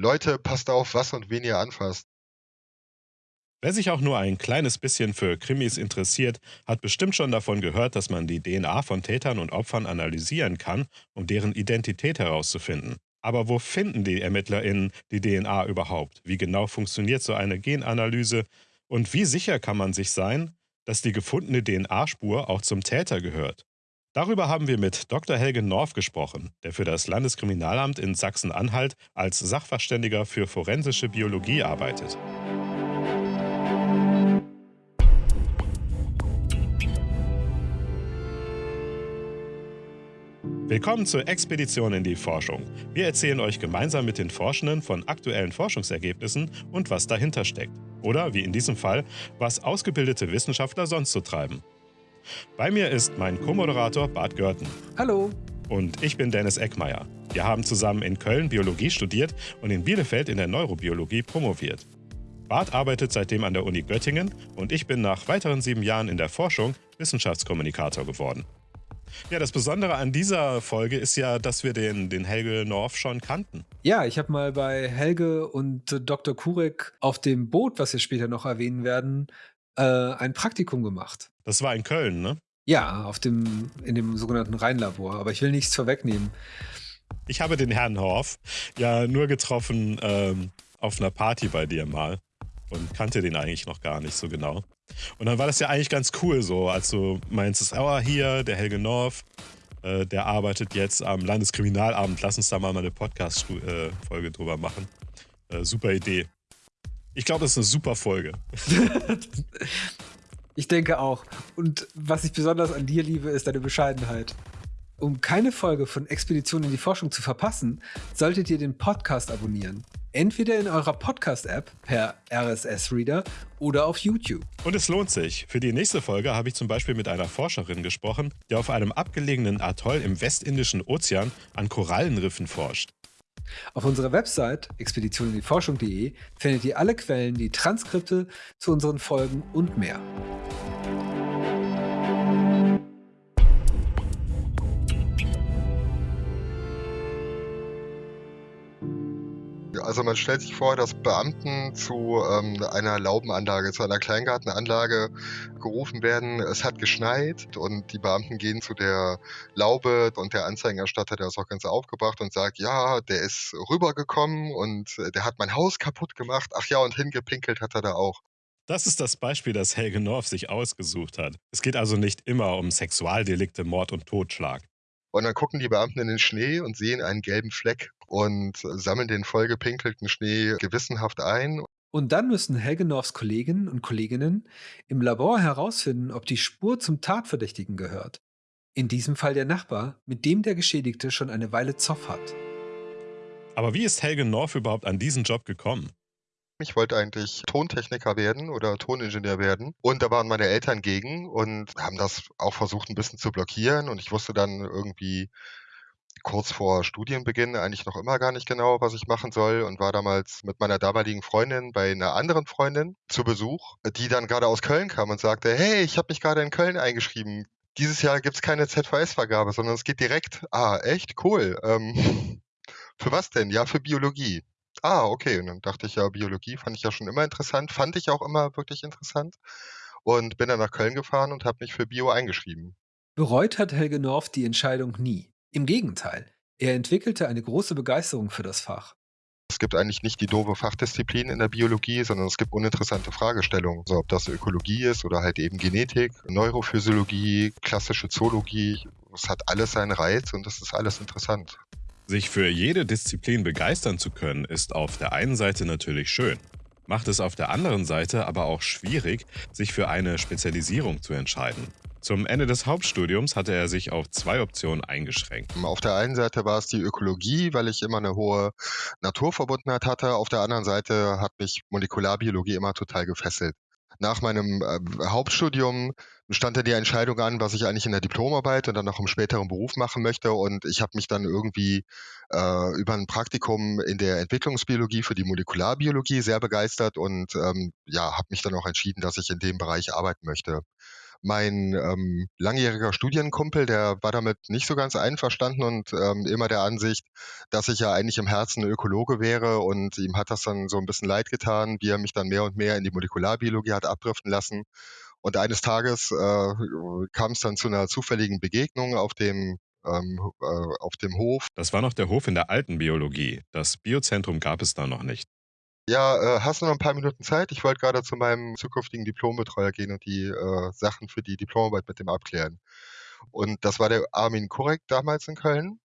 Leute, passt auf, was und wen ihr anfasst. Wer sich auch nur ein kleines bisschen für Krimis interessiert, hat bestimmt schon davon gehört, dass man die DNA von Tätern und Opfern analysieren kann, um deren Identität herauszufinden. Aber wo finden die ErmittlerInnen die DNA überhaupt? Wie genau funktioniert so eine Genanalyse? Und wie sicher kann man sich sein, dass die gefundene DNA-Spur auch zum Täter gehört? Darüber haben wir mit Dr. Helge Norf gesprochen, der für das Landeskriminalamt in Sachsen-Anhalt als Sachverständiger für forensische Biologie arbeitet. Willkommen zur Expedition in die Forschung. Wir erzählen euch gemeinsam mit den Forschenden von aktuellen Forschungsergebnissen und was dahinter steckt. Oder, wie in diesem Fall, was ausgebildete Wissenschaftler sonst so treiben. Bei mir ist mein Co-Moderator Bart Görten. Hallo. Und ich bin Dennis Eckmeier. Wir haben zusammen in Köln Biologie studiert und in Bielefeld in der Neurobiologie promoviert. Bart arbeitet seitdem an der Uni Göttingen und ich bin nach weiteren sieben Jahren in der Forschung Wissenschaftskommunikator geworden. Ja, das Besondere an dieser Folge ist ja, dass wir den, den Helge Norf schon kannten. Ja, ich habe mal bei Helge und Dr. Kurek auf dem Boot, was wir später noch erwähnen werden, äh, ein Praktikum gemacht. Das war in Köln, ne? Ja, auf dem, in dem sogenannten Rheinlabor. Aber ich will nichts vorwegnehmen. Ich habe den Herrn Horf ja nur getroffen ähm, auf einer Party bei dir mal und kannte den eigentlich noch gar nicht so genau. Und dann war das ja eigentlich ganz cool so, als du meinst, oh, hier, der Helge Norf, äh, der arbeitet jetzt am Landeskriminalamt, lass uns da mal eine Podcast-Folge äh, drüber machen. Äh, super Idee. Ich glaube, das ist eine super Folge. ich denke auch. Und was ich besonders an dir liebe, ist deine Bescheidenheit. Um keine Folge von Expedition in die Forschung zu verpassen, solltet ihr den Podcast abonnieren. Entweder in eurer Podcast-App per RSS-Reader oder auf YouTube. Und es lohnt sich. Für die nächste Folge habe ich zum Beispiel mit einer Forscherin gesprochen, die auf einem abgelegenen Atoll im westindischen Ozean an Korallenriffen forscht. Auf unserer Website expeditioninDieForschung.de findet ihr alle Quellen, die Transkripte zu unseren Folgen und mehr. Also man stellt sich vor, dass Beamten zu ähm, einer Laubenanlage, zu einer Kleingartenanlage gerufen werden. Es hat geschneit und die Beamten gehen zu der Laube und der Anzeigenerstatter, der ist auch ganz aufgebracht und sagt, ja, der ist rübergekommen und der hat mein Haus kaputt gemacht. Ach ja, und hingepinkelt hat er da auch. Das ist das Beispiel, das Helge North sich ausgesucht hat. Es geht also nicht immer um Sexualdelikte, Mord und Totschlag. Und dann gucken die Beamten in den Schnee und sehen einen gelben Fleck und sammeln den vollgepinkelten Schnee gewissenhaft ein. Und dann müssen Helgenorfs Kolleginnen und Kolleginnen im Labor herausfinden, ob die Spur zum Tatverdächtigen gehört. In diesem Fall der Nachbar, mit dem der Geschädigte schon eine Weile Zoff hat. Aber wie ist Helge Norf überhaupt an diesen Job gekommen? Ich wollte eigentlich Tontechniker werden oder Toningenieur werden. Und da waren meine Eltern gegen und haben das auch versucht ein bisschen zu blockieren. Und ich wusste dann irgendwie kurz vor Studienbeginn eigentlich noch immer gar nicht genau, was ich machen soll und war damals mit meiner damaligen Freundin bei einer anderen Freundin zu Besuch, die dann gerade aus Köln kam und sagte, hey, ich habe mich gerade in Köln eingeschrieben. Dieses Jahr gibt es keine ZVS-Vergabe, sondern es geht direkt. Ah, echt? Cool. Ähm, für was denn? Ja, für Biologie. Ah, okay. Und dann dachte ich ja, Biologie fand ich ja schon immer interessant, fand ich auch immer wirklich interessant und bin dann nach Köln gefahren und habe mich für Bio eingeschrieben. Bereut hat Helge Norf die Entscheidung nie. Im Gegenteil, er entwickelte eine große Begeisterung für das Fach. Es gibt eigentlich nicht die doofe Fachdisziplin in der Biologie, sondern es gibt uninteressante Fragestellungen. Also ob das Ökologie ist oder halt eben Genetik, Neurophysiologie, klassische Zoologie. Es hat alles seinen Reiz und es ist alles interessant. Sich für jede Disziplin begeistern zu können, ist auf der einen Seite natürlich schön, macht es auf der anderen Seite aber auch schwierig, sich für eine Spezialisierung zu entscheiden. Zum Ende des Hauptstudiums hatte er sich auf zwei Optionen eingeschränkt. Auf der einen Seite war es die Ökologie, weil ich immer eine hohe Naturverbundenheit hatte. Auf der anderen Seite hat mich Molekularbiologie immer total gefesselt. Nach meinem äh, Hauptstudium stand dann die Entscheidung an, was ich eigentlich in der Diplomarbeit und dann noch im späteren Beruf machen möchte. Und ich habe mich dann irgendwie äh, über ein Praktikum in der Entwicklungsbiologie für die Molekularbiologie sehr begeistert und ähm, ja, habe mich dann auch entschieden, dass ich in dem Bereich arbeiten möchte. Mein ähm, langjähriger Studienkumpel, der war damit nicht so ganz einverstanden und ähm, immer der Ansicht, dass ich ja eigentlich im Herzen Ökologe wäre und ihm hat das dann so ein bisschen leid getan, wie er mich dann mehr und mehr in die Molekularbiologie hat abdriften lassen. Und eines Tages äh, kam es dann zu einer zufälligen Begegnung auf dem ähm, äh, auf dem Hof. Das war noch der Hof in der alten Biologie. Das Biozentrum gab es da noch nicht. Ja, äh, hast du noch ein paar Minuten Zeit? Ich wollte gerade zu meinem zukünftigen Diplombetreuer gehen und die äh, Sachen für die Diplomarbeit mit dem abklären. Und das war der Armin Kurek damals in Köln.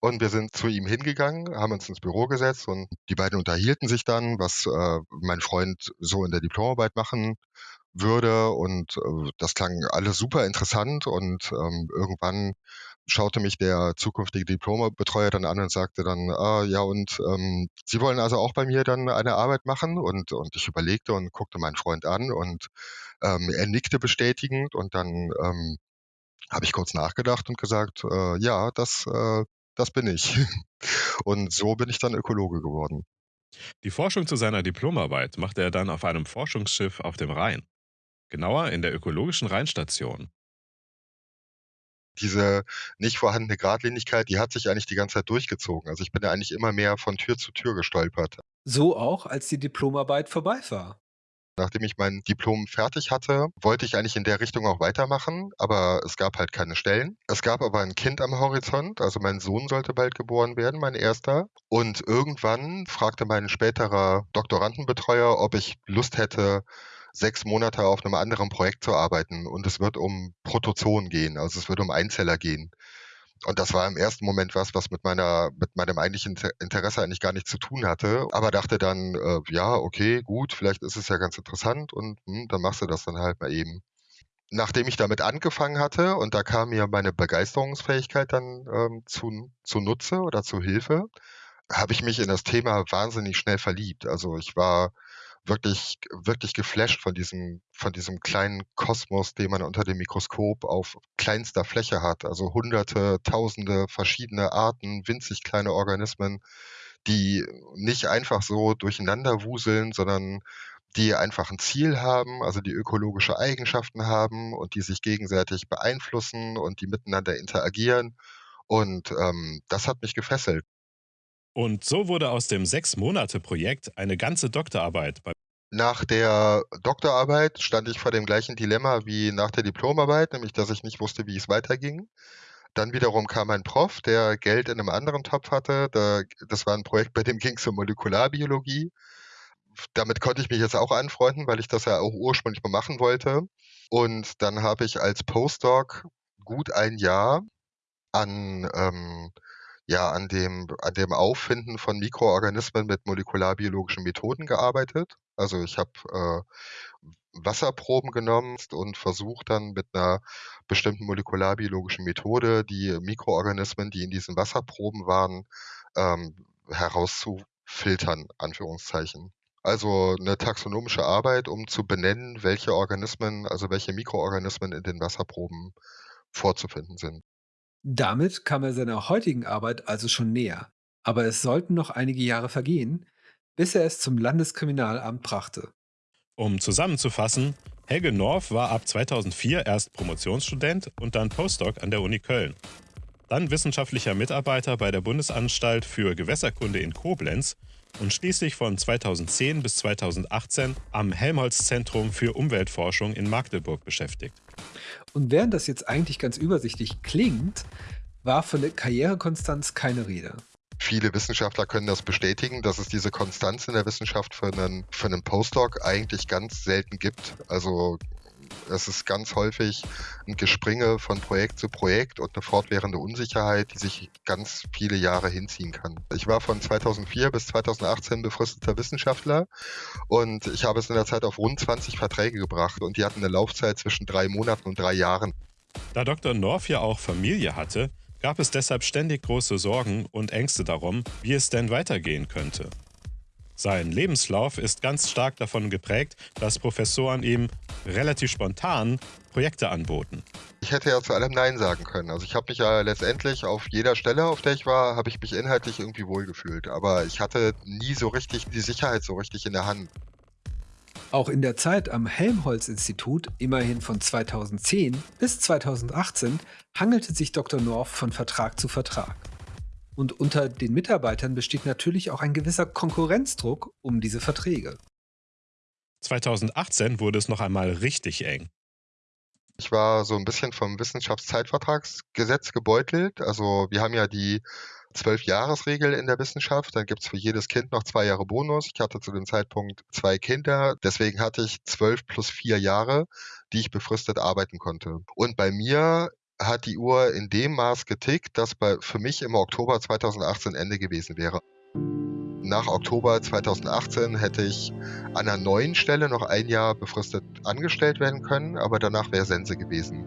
Und wir sind zu ihm hingegangen, haben uns ins Büro gesetzt und die beiden unterhielten sich dann, was äh, mein Freund so in der Diplomarbeit machen würde. Und äh, das klang alles super interessant. Und ähm, irgendwann schaute mich der zukünftige Diplombetreuer dann an und sagte dann, ah, ja, und ähm, Sie wollen also auch bei mir dann eine Arbeit machen? Und, und ich überlegte und guckte meinen Freund an und ähm, er nickte bestätigend und dann ähm, habe ich kurz nachgedacht und gesagt, äh, ja, das, äh, das bin ich. und so bin ich dann Ökologe geworden. Die Forschung zu seiner Diplomarbeit machte er dann auf einem Forschungsschiff auf dem Rhein. Genauer in der ökologischen Rheinstation diese nicht vorhandene Gradlinigkeit, die hat sich eigentlich die ganze Zeit durchgezogen. Also ich bin ja eigentlich immer mehr von Tür zu Tür gestolpert. So auch, als die Diplomarbeit vorbei war. Nachdem ich mein Diplom fertig hatte, wollte ich eigentlich in der Richtung auch weitermachen, aber es gab halt keine Stellen. Es gab aber ein Kind am Horizont, also mein Sohn sollte bald geboren werden, mein erster. Und irgendwann fragte mein späterer Doktorandenbetreuer, ob ich Lust hätte, sechs Monate auf einem anderen Projekt zu arbeiten und es wird um Protozoen gehen, also es wird um Einzeller gehen. Und das war im ersten Moment was, was mit meiner, mit meinem eigentlichen Interesse eigentlich gar nichts zu tun hatte. Aber dachte dann, äh, ja, okay, gut, vielleicht ist es ja ganz interessant und hm, dann machst du das dann halt mal eben. Nachdem ich damit angefangen hatte und da kam mir meine Begeisterungsfähigkeit dann ähm, zu, zu Nutze oder zu Hilfe, habe ich mich in das Thema wahnsinnig schnell verliebt. Also ich war wirklich, wirklich geflasht von diesem, von diesem kleinen Kosmos, den man unter dem Mikroskop auf kleinster Fläche hat. Also hunderte, tausende verschiedene Arten, winzig kleine Organismen, die nicht einfach so durcheinander wuseln, sondern die einfach ein Ziel haben, also die ökologische Eigenschaften haben und die sich gegenseitig beeinflussen und die miteinander interagieren. Und ähm, das hat mich gefesselt. Und so wurde aus dem Sechs-Monate-Projekt eine ganze Doktorarbeit. Nach der Doktorarbeit stand ich vor dem gleichen Dilemma wie nach der Diplomarbeit, nämlich dass ich nicht wusste, wie es weiterging. Dann wiederum kam ein Prof, der Geld in einem anderen Topf hatte. Da, das war ein Projekt, bei dem ging es um Molekularbiologie. Damit konnte ich mich jetzt auch anfreunden, weil ich das ja auch ursprünglich mal machen wollte. Und dann habe ich als Postdoc gut ein Jahr an ähm, ja an dem, an dem Auffinden von Mikroorganismen mit molekularbiologischen Methoden gearbeitet. Also ich habe äh, Wasserproben genommen und versucht dann mit einer bestimmten molekularbiologischen Methode die Mikroorganismen, die in diesen Wasserproben waren, ähm, herauszufiltern, Anführungszeichen. Also eine taxonomische Arbeit, um zu benennen, welche Organismen, also welche Mikroorganismen in den Wasserproben vorzufinden sind. Damit kam er seiner heutigen Arbeit also schon näher. Aber es sollten noch einige Jahre vergehen, bis er es zum Landeskriminalamt brachte. Um zusammenzufassen, Helge North war ab 2004 erst Promotionsstudent und dann Postdoc an der Uni Köln. Dann wissenschaftlicher Mitarbeiter bei der Bundesanstalt für Gewässerkunde in Koblenz und schließlich von 2010 bis 2018 am Helmholtz-Zentrum für Umweltforschung in Magdeburg beschäftigt. Und während das jetzt eigentlich ganz übersichtlich klingt, war von der Karrierekonstanz keine Rede. Viele Wissenschaftler können das bestätigen, dass es diese Konstanz in der Wissenschaft für einen, für einen Postdoc eigentlich ganz selten gibt. Also es ist ganz häufig ein Gespringe von Projekt zu Projekt und eine fortwährende Unsicherheit, die sich ganz viele Jahre hinziehen kann. Ich war von 2004 bis 2018 befristeter Wissenschaftler und ich habe es in der Zeit auf rund 20 Verträge gebracht und die hatten eine Laufzeit zwischen drei Monaten und drei Jahren. Da Dr. North ja auch Familie hatte, gab es deshalb ständig große Sorgen und Ängste darum, wie es denn weitergehen könnte. Sein Lebenslauf ist ganz stark davon geprägt, dass Professoren ihm relativ spontan Projekte anboten. Ich hätte ja zu allem Nein sagen können. Also ich habe mich ja letztendlich auf jeder Stelle, auf der ich war, habe ich mich inhaltlich irgendwie wohlgefühlt. Aber ich hatte nie so richtig die Sicherheit so richtig in der Hand. Auch in der Zeit am Helmholtz-Institut, immerhin von 2010 bis 2018, hangelte sich Dr. North von Vertrag zu Vertrag. Und unter den Mitarbeitern besteht natürlich auch ein gewisser Konkurrenzdruck um diese Verträge. 2018 wurde es noch einmal richtig eng. Ich war so ein bisschen vom Wissenschaftszeitvertragsgesetz gebeutelt. Also wir haben ja die Zwölf-Jahres-Regel in der Wissenschaft. Dann gibt es für jedes Kind noch zwei Jahre Bonus. Ich hatte zu dem Zeitpunkt zwei Kinder. Deswegen hatte ich zwölf plus vier Jahre, die ich befristet arbeiten konnte. Und bei mir hat die Uhr in dem Maß getickt, dass bei, für mich im Oktober 2018 Ende gewesen wäre. Nach Oktober 2018 hätte ich an einer neuen Stelle noch ein Jahr befristet angestellt werden können, aber danach wäre Sense gewesen.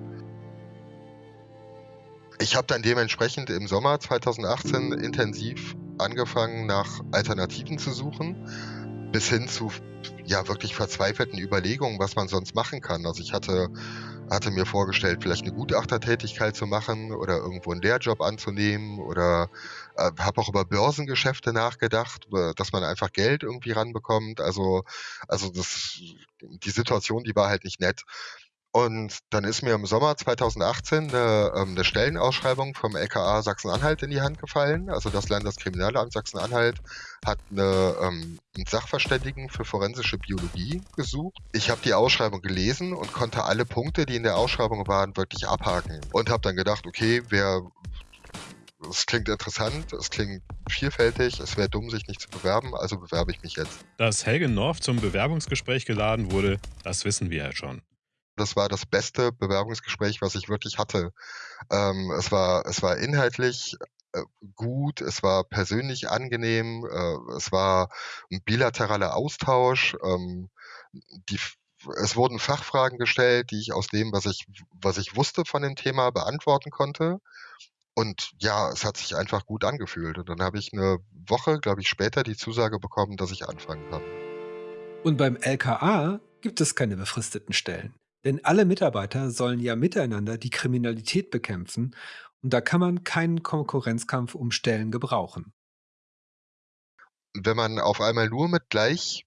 Ich habe dann dementsprechend im Sommer 2018 intensiv angefangen, nach Alternativen zu suchen, bis hin zu ja wirklich verzweifelten Überlegungen, was man sonst machen kann. Also ich hatte hatte mir vorgestellt, vielleicht eine Gutachtertätigkeit zu machen oder irgendwo einen Lehrjob anzunehmen oder äh, habe auch über Börsengeschäfte nachgedacht, dass man einfach Geld irgendwie ranbekommt. Also, also das, die Situation, die war halt nicht nett. Und dann ist mir im Sommer 2018 eine, ähm, eine Stellenausschreibung vom LKA Sachsen-Anhalt in die Hand gefallen. Also das Landeskriminalamt Sachsen-Anhalt hat eine, ähm, einen Sachverständigen für forensische Biologie gesucht. Ich habe die Ausschreibung gelesen und konnte alle Punkte, die in der Ausschreibung waren, wirklich abhaken. Und habe dann gedacht, okay, wer es klingt interessant, es klingt vielfältig, es wäre dumm, sich nicht zu bewerben, also bewerbe ich mich jetzt. Dass Helge North zum Bewerbungsgespräch geladen wurde, das wissen wir ja schon. Das war das beste Bewerbungsgespräch, was ich wirklich hatte. Ähm, es war, es war inhaltlich äh, gut, es war persönlich angenehm, äh, es war ein bilateraler Austausch. Ähm, die, es wurden Fachfragen gestellt, die ich aus dem, was ich, was ich wusste von dem Thema, beantworten konnte. Und ja, es hat sich einfach gut angefühlt. Und dann habe ich eine Woche, glaube ich, später die Zusage bekommen, dass ich anfangen kann. Und beim LKA gibt es keine befristeten Stellen. Denn alle Mitarbeiter sollen ja miteinander die Kriminalität bekämpfen und da kann man keinen Konkurrenzkampf um Stellen gebrauchen. Wenn man auf einmal nur mit gleich,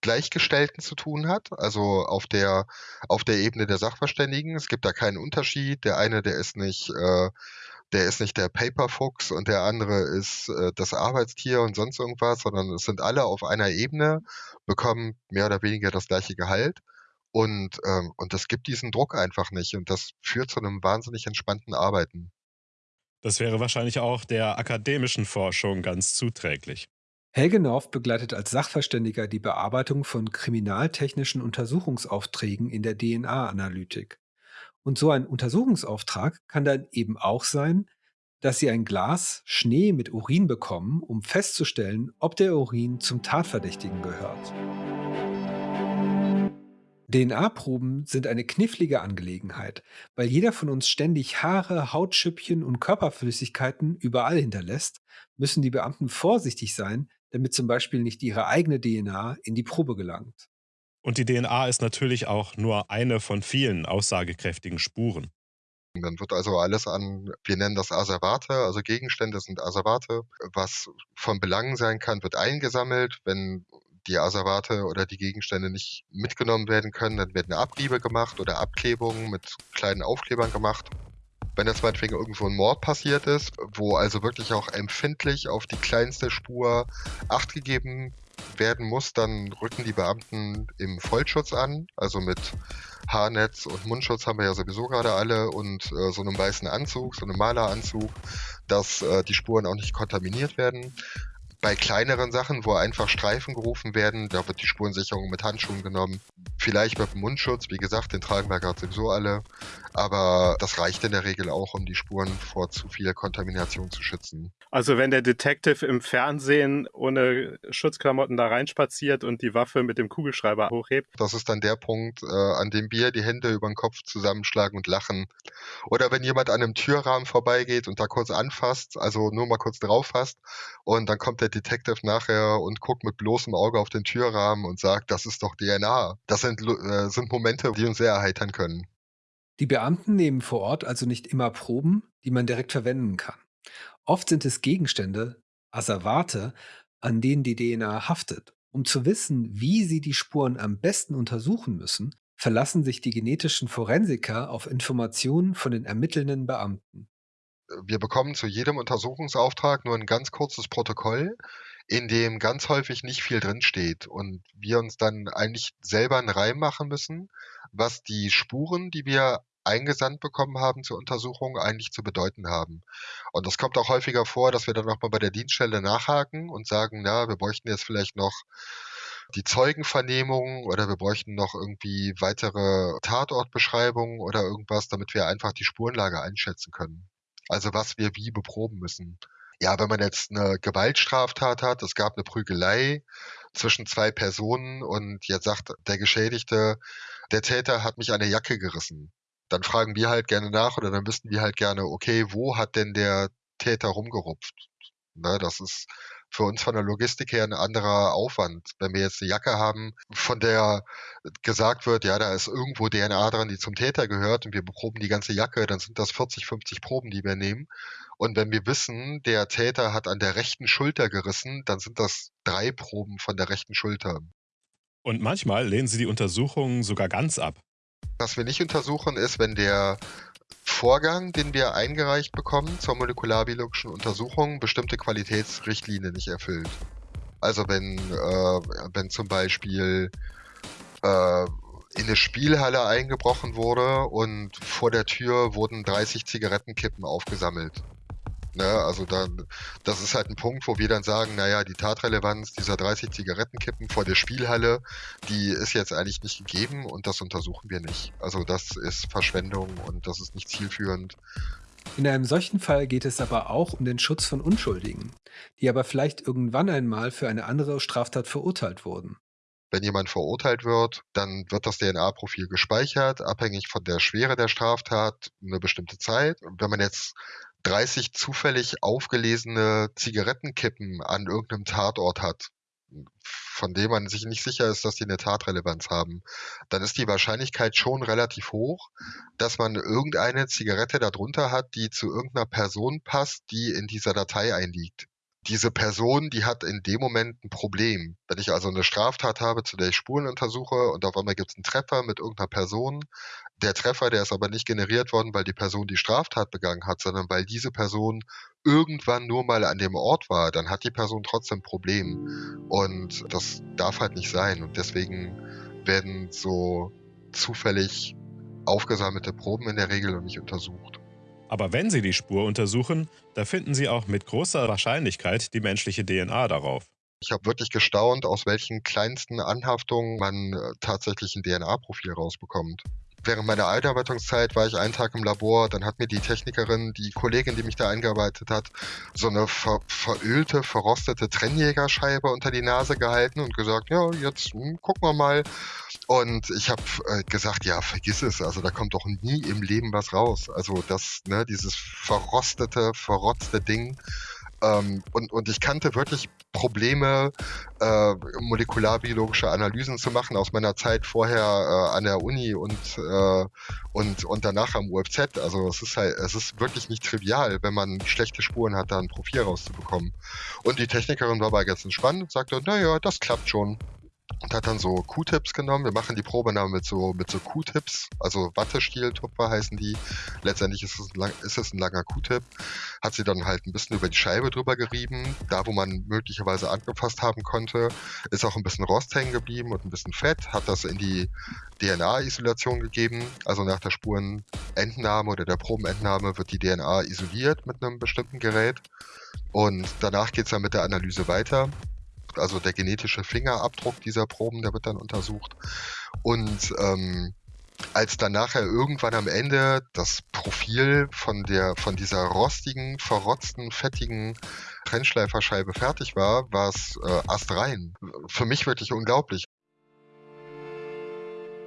Gleichgestellten zu tun hat, also auf der, auf der Ebene der Sachverständigen, es gibt da keinen Unterschied. Der eine, der ist nicht, äh, der ist nicht der Paperfuchs und der andere ist äh, das Arbeitstier und sonst irgendwas, sondern es sind alle auf einer Ebene, bekommen mehr oder weniger das gleiche Gehalt. Und, ähm, und das gibt diesen Druck einfach nicht. Und das führt zu einem wahnsinnig entspannten Arbeiten. Das wäre wahrscheinlich auch der akademischen Forschung ganz zuträglich. Helge North begleitet als Sachverständiger die Bearbeitung von kriminaltechnischen Untersuchungsaufträgen in der DNA-Analytik. Und so ein Untersuchungsauftrag kann dann eben auch sein, dass Sie ein Glas Schnee mit Urin bekommen, um festzustellen, ob der Urin zum Tatverdächtigen gehört. DNA-Proben sind eine knifflige Angelegenheit, weil jeder von uns ständig Haare, Hautschüppchen und Körperflüssigkeiten überall hinterlässt, müssen die Beamten vorsichtig sein, damit zum Beispiel nicht ihre eigene DNA in die Probe gelangt. Und die DNA ist natürlich auch nur eine von vielen aussagekräftigen Spuren. Dann wird also alles an, wir nennen das Asservate, also Gegenstände sind Asservate, was von Belang sein kann, wird eingesammelt. Wenn die Asservate oder die Gegenstände nicht mitgenommen werden können, dann werden Abriebe gemacht oder Abklebungen mit kleinen Aufklebern gemacht. Wenn jetzt meinetwegen irgendwo ein Mord passiert ist, wo also wirklich auch empfindlich auf die kleinste Spur Acht gegeben werden muss, dann rücken die Beamten im Vollschutz an, also mit Haarnetz und Mundschutz haben wir ja sowieso gerade alle und äh, so einem weißen Anzug, so einem Maleranzug, dass äh, die Spuren auch nicht kontaminiert werden. Bei kleineren Sachen, wo einfach Streifen gerufen werden, da wird die Spurensicherung mit Handschuhen genommen. Vielleicht mit dem Mundschutz, wie gesagt, den tragen wir gerade sowieso alle. Aber das reicht in der Regel auch, um die Spuren vor zu viel Kontamination zu schützen. Also wenn der Detective im Fernsehen ohne Schutzklamotten da reinspaziert und die Waffe mit dem Kugelschreiber hochhebt. Das ist dann der Punkt, äh, an dem wir die Hände über den Kopf zusammenschlagen und lachen. Oder wenn jemand an einem Türrahmen vorbeigeht und da kurz anfasst, also nur mal kurz drauf fasst, und dann kommt der Detective nachher und guckt mit bloßem Auge auf den Türrahmen und sagt, das ist doch DNA. Das sind, äh, sind Momente, die uns sehr erheitern können. Die Beamten nehmen vor Ort also nicht immer Proben, die man direkt verwenden kann. Oft sind es Gegenstände, Asservate, an denen die DNA haftet. Um zu wissen, wie sie die Spuren am besten untersuchen müssen, verlassen sich die genetischen Forensiker auf Informationen von den ermittelnden Beamten. Wir bekommen zu jedem Untersuchungsauftrag nur ein ganz kurzes Protokoll, in dem ganz häufig nicht viel drinsteht und wir uns dann eigentlich selber einen Reim machen müssen, was die Spuren, die wir eingesandt bekommen haben zur Untersuchung, eigentlich zu bedeuten haben. Und das kommt auch häufiger vor, dass wir dann nochmal bei der Dienststelle nachhaken und sagen, na, wir bräuchten jetzt vielleicht noch die Zeugenvernehmung oder wir bräuchten noch irgendwie weitere Tatortbeschreibungen oder irgendwas, damit wir einfach die Spurenlage einschätzen können. Also was wir wie beproben müssen. Ja, wenn man jetzt eine Gewaltstraftat hat, es gab eine Prügelei zwischen zwei Personen und jetzt sagt der Geschädigte, der Täter hat mich an der Jacke gerissen. Dann fragen wir halt gerne nach oder dann wüssten wir halt gerne, okay, wo hat denn der Täter rumgerupft? Ne, das ist für uns von der Logistik her ein anderer Aufwand. Wenn wir jetzt eine Jacke haben, von der gesagt wird, ja, da ist irgendwo DNA dran, die zum Täter gehört und wir beproben die ganze Jacke, dann sind das 40, 50 Proben, die wir nehmen. Und wenn wir wissen, der Täter hat an der rechten Schulter gerissen, dann sind das drei Proben von der rechten Schulter. Und manchmal lehnen sie die Untersuchungen sogar ganz ab. Was wir nicht untersuchen, ist, wenn der Vorgang, den wir eingereicht bekommen zur molekularbiologischen Untersuchung, bestimmte Qualitätsrichtlinien nicht erfüllt. Also wenn, äh, wenn zum Beispiel äh, in eine Spielhalle eingebrochen wurde und vor der Tür wurden 30 Zigarettenkippen aufgesammelt Ne? Also dann, das ist halt ein Punkt, wo wir dann sagen, naja, die Tatrelevanz dieser 30 Zigarettenkippen vor der Spielhalle, die ist jetzt eigentlich nicht gegeben und das untersuchen wir nicht. Also das ist Verschwendung und das ist nicht zielführend. In einem solchen Fall geht es aber auch um den Schutz von Unschuldigen, die aber vielleicht irgendwann einmal für eine andere Straftat verurteilt wurden. Wenn jemand verurteilt wird, dann wird das DNA-Profil gespeichert, abhängig von der Schwere der Straftat, eine bestimmte Zeit. Und wenn man jetzt 30 zufällig aufgelesene Zigarettenkippen an irgendeinem Tatort hat, von dem man sich nicht sicher ist, dass die eine Tatrelevanz haben, dann ist die Wahrscheinlichkeit schon relativ hoch, dass man irgendeine Zigarette darunter hat, die zu irgendeiner Person passt, die in dieser Datei einliegt diese Person, die hat in dem Moment ein Problem. Wenn ich also eine Straftat habe, zu der ich Spuren untersuche und auf einmal gibt es einen Treffer mit irgendeiner Person, der Treffer, der ist aber nicht generiert worden, weil die Person die Straftat begangen hat, sondern weil diese Person irgendwann nur mal an dem Ort war, dann hat die Person trotzdem ein Problem. Und das darf halt nicht sein. Und deswegen werden so zufällig aufgesammelte Proben in der Regel noch nicht untersucht. Aber wenn Sie die Spur untersuchen, da finden Sie auch mit großer Wahrscheinlichkeit die menschliche DNA darauf. Ich habe wirklich gestaunt, aus welchen kleinsten Anhaftungen man äh, tatsächlich ein DNA-Profil rausbekommt während meiner Einarbeitungszeit war ich einen Tag im Labor, dann hat mir die Technikerin, die Kollegin, die mich da eingearbeitet hat, so eine ver verölte, verrostete Trennjägerscheibe unter die Nase gehalten und gesagt, ja, jetzt hm, gucken wir mal. Und ich habe äh, gesagt, ja, vergiss es, also da kommt doch nie im Leben was raus. Also das, ne, dieses verrostete, verrotzte Ding. Ähm, und, und ich kannte wirklich Probleme, äh, molekularbiologische Analysen zu machen aus meiner Zeit vorher äh, an der Uni und, äh, und, und danach am UFZ. Also es ist halt, es ist wirklich nicht trivial, wenn man schlechte Spuren hat, da ein Profil rauszubekommen. Und die Technikerin war bei ganz entspannt und sagte, naja, das klappt schon und hat dann so Q-Tips genommen. Wir machen die Probe dann mit so, mit so Q-Tips, also Wattestiel-Tupfer heißen die. Letztendlich ist es, ein, lang, ist es ein langer Q-Tip. Hat sie dann halt ein bisschen über die Scheibe drüber gerieben. Da, wo man möglicherweise angefasst haben konnte, ist auch ein bisschen Rost hängen geblieben und ein bisschen Fett. Hat das in die DNA-Isolation gegeben. Also nach der Spurenentnahme oder der Probenentnahme wird die DNA isoliert mit einem bestimmten Gerät. Und danach geht es dann mit der Analyse weiter also der genetische Fingerabdruck dieser Proben, der wird dann untersucht. Und ähm, als dann nachher irgendwann am Ende das Profil von der von dieser rostigen, verrotzten, fettigen Trennschleiferscheibe fertig war, war es äh, astrein. Für mich wirklich unglaublich.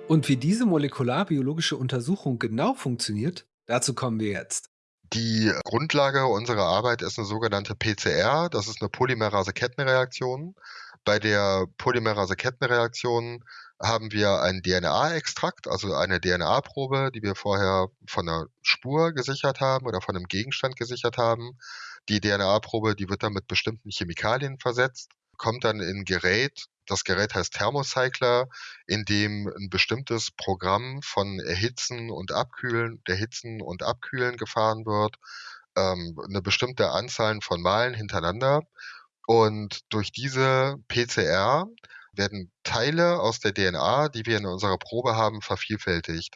Und wie diese molekularbiologische Untersuchung genau funktioniert, dazu kommen wir jetzt. Die Grundlage unserer Arbeit ist eine sogenannte PCR. Das ist eine Polymerase-Kettenreaktion. Bei der Polymerase-Kettenreaktion haben wir einen DNA-Extrakt, also eine DNA-Probe, die wir vorher von einer Spur gesichert haben oder von einem Gegenstand gesichert haben. Die DNA-Probe, die wird dann mit bestimmten Chemikalien versetzt, kommt dann in ein Gerät, Das Gerät heißt Thermocycler, in dem ein bestimmtes Programm von Erhitzen und Abkühlen, Erhitzen und Abkühlen gefahren wird, ähm, eine bestimmte Anzahl von Malen hintereinander. Und durch diese PCR werden Teile aus der DNA, die wir in unserer Probe haben, vervielfältigt.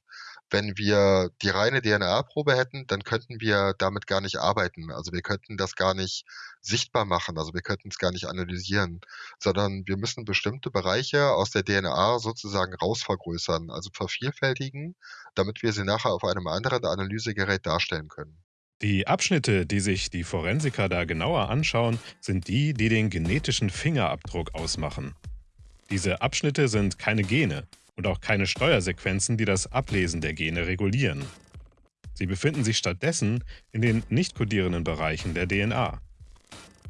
Wenn wir die reine DNA-Probe hätten, dann könnten wir damit gar nicht arbeiten. Also wir könnten das gar nicht sichtbar machen. Also wir könnten es gar nicht analysieren, sondern wir müssen bestimmte Bereiche aus der DNA sozusagen rausvergrößern, also vervielfältigen, damit wir sie nachher auf einem anderen Analysegerät darstellen können. Die Abschnitte, die sich die Forensiker da genauer anschauen, sind die, die den genetischen Fingerabdruck ausmachen. Diese Abschnitte sind keine Gene und auch keine Steuersequenzen, die das Ablesen der Gene regulieren. Sie befinden sich stattdessen in den nicht kodierenden Bereichen der DNA.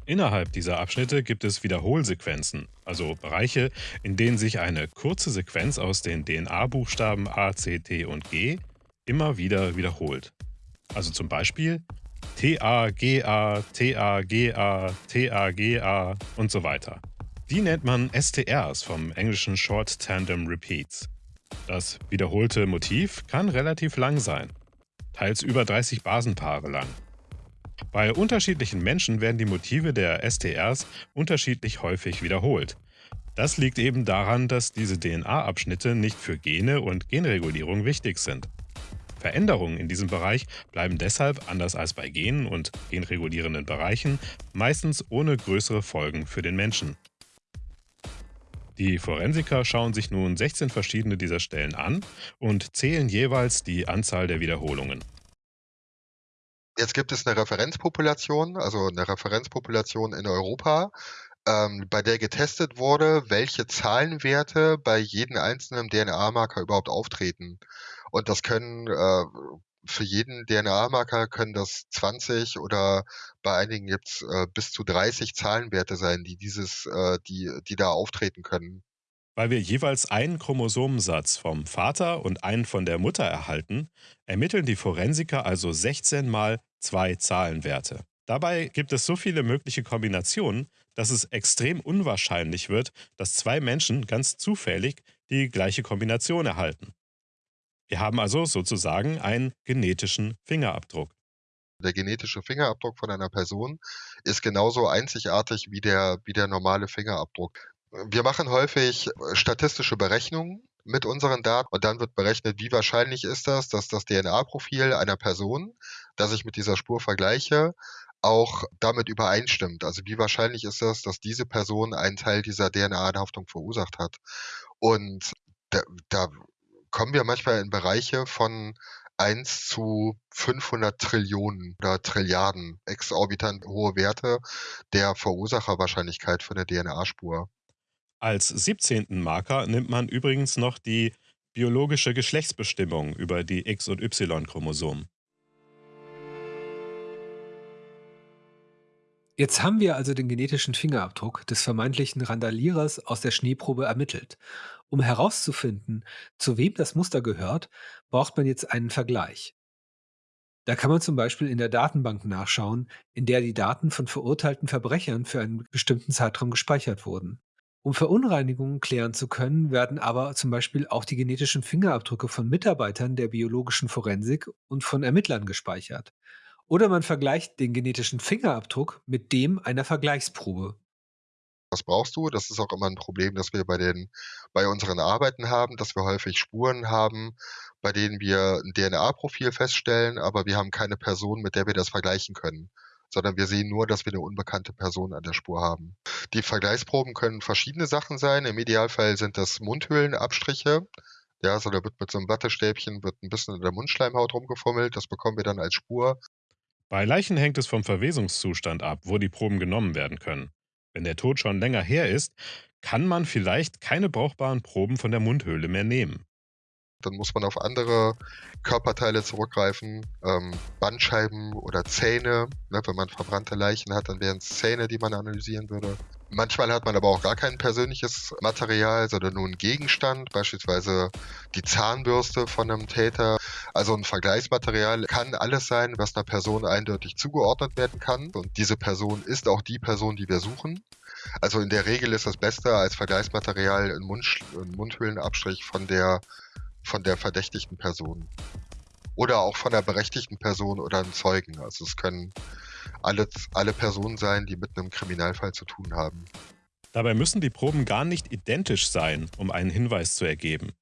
Innerhalb dieser Abschnitte gibt es Wiederholsequenzen, also Bereiche, in denen sich eine kurze Sequenz aus den DNA-Buchstaben A, C, T und G immer wieder wiederholt. Also zum Beispiel TA, GA, TA, GA, TA, GA und so weiter. Die nennt man STRs vom englischen Short Tandem Repeats. Das wiederholte Motiv kann relativ lang sein, teils über 30 Basenpaare lang. Bei unterschiedlichen Menschen werden die Motive der STRs unterschiedlich häufig wiederholt. Das liegt eben daran, dass diese DNA-Abschnitte nicht für Gene und Genregulierung wichtig sind. Veränderungen in diesem Bereich bleiben deshalb, anders als bei Genen und genregulierenden Bereichen, meistens ohne größere Folgen für den Menschen. Die Forensiker schauen sich nun 16 verschiedene dieser Stellen an und zählen jeweils die Anzahl der Wiederholungen. Jetzt gibt es eine Referenzpopulation, also eine Referenzpopulation in Europa, ähm, bei der getestet wurde, welche Zahlenwerte bei jedem einzelnen DNA-Marker überhaupt auftreten. Und das können äh, für jeden DNA-Marker können das 20 oder bei einigen gibt's äh, bis zu 30 Zahlenwerte sein, die dieses, äh, die, die da auftreten können. Weil wir jeweils einen Chromosomensatz vom Vater und einen von der Mutter erhalten, ermitteln die Forensiker also 16 mal zwei Zahlenwerte. Dabei gibt es so viele mögliche Kombinationen, dass es extrem unwahrscheinlich wird, dass zwei Menschen ganz zufällig die gleiche Kombination erhalten. Wir haben also sozusagen einen genetischen Fingerabdruck. Der genetische Fingerabdruck von einer Person ist genauso einzigartig wie der, wie der normale Fingerabdruck. Wir machen häufig statistische Berechnungen mit unseren Daten und dann wird berechnet, wie wahrscheinlich ist das, dass das DNA-Profil einer Person, das ich mit dieser Spur vergleiche, auch damit übereinstimmt. Also wie wahrscheinlich ist das, dass diese Person einen Teil dieser DNA-Anhaftung verursacht hat. Und da, da kommen wir manchmal in Bereiche von 1 zu 500 Trillionen oder Trilliarden exorbitant hohe Werte der Verursacherwahrscheinlichkeit für eine DNA-Spur. Als 17. Marker nimmt man übrigens noch die biologische Geschlechtsbestimmung über die X- und Y-Chromosomen. Jetzt haben wir also den genetischen Fingerabdruck des vermeintlichen Randalierers aus der Schneeprobe ermittelt. Um herauszufinden, zu wem das Muster gehört, braucht man jetzt einen Vergleich. Da kann man zum Beispiel in der Datenbank nachschauen, in der die Daten von verurteilten Verbrechern für einen bestimmten Zeitraum gespeichert wurden. Um Verunreinigungen klären zu können, werden aber zum Beispiel auch die genetischen Fingerabdrücke von Mitarbeitern der biologischen Forensik und von Ermittlern gespeichert. Oder man vergleicht den genetischen Fingerabdruck mit dem einer Vergleichsprobe. Was brauchst du? Das ist auch immer ein Problem, das wir bei den bei unseren Arbeiten haben, dass wir häufig Spuren haben, bei denen wir ein DNA-Profil feststellen, aber wir haben keine Person, mit der wir das vergleichen können, sondern wir sehen nur, dass wir eine unbekannte Person an der Spur haben. Die Vergleichsproben können verschiedene Sachen sein. Im Idealfall sind das Mundhöhlenabstriche. Ja, also da wird mit so einem Wattestäbchen wird ein bisschen in der Mundschleimhaut rumgefummelt. Das bekommen wir dann als Spur. Bei Leichen hängt es vom Verwesungszustand ab, wo die Proben genommen werden können. Wenn der Tod schon länger her ist, kann man vielleicht keine brauchbaren Proben von der Mundhöhle mehr nehmen. Dann muss man auf andere Körperteile zurückgreifen, ähm, Bandscheiben oder Zähne. Ne, wenn man verbrannte Leichen hat, dann wären es Zähne, die man analysieren würde. Manchmal hat man aber auch gar kein persönliches Material, sondern nur einen Gegenstand, beispielsweise die Zahnbürste von einem Täter. Also ein Vergleichsmaterial kann alles sein, was einer Person eindeutig zugeordnet werden kann. Und diese Person ist auch die Person, die wir suchen. Also in der Regel ist das Beste als Vergleichsmaterial ein, Mund, ein Mundhöhlenabstrich von der, von der verdächtigten Person. Oder auch von der berechtigten Person oder einem Zeugen. Also es können alle, alle Personen sein, die mit einem Kriminalfall zu tun haben. Dabei müssen die Proben gar nicht identisch sein, um einen Hinweis zu ergeben.